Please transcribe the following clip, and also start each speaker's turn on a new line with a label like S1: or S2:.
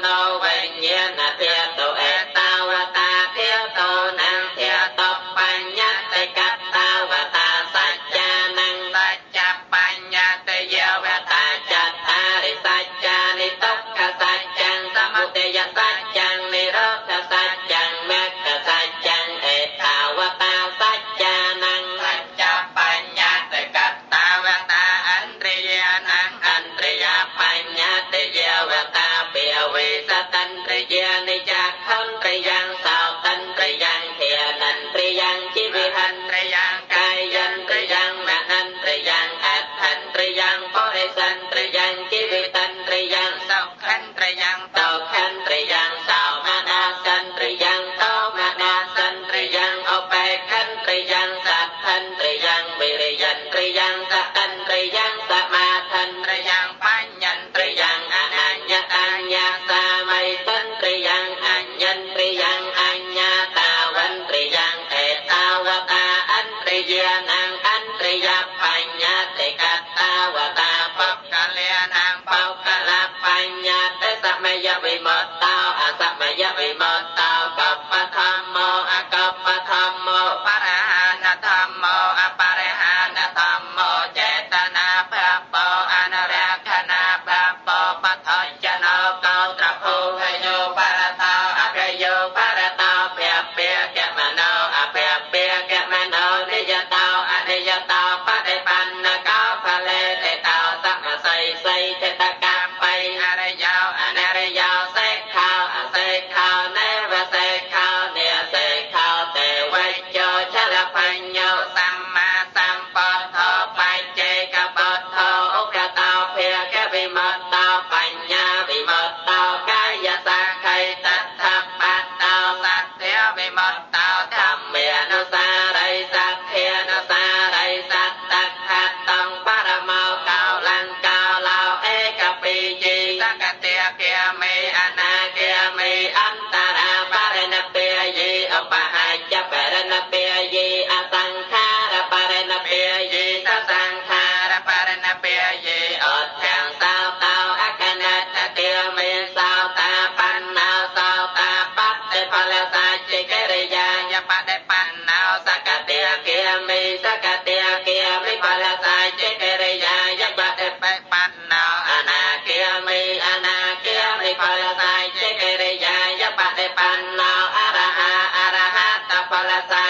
S1: no when you ត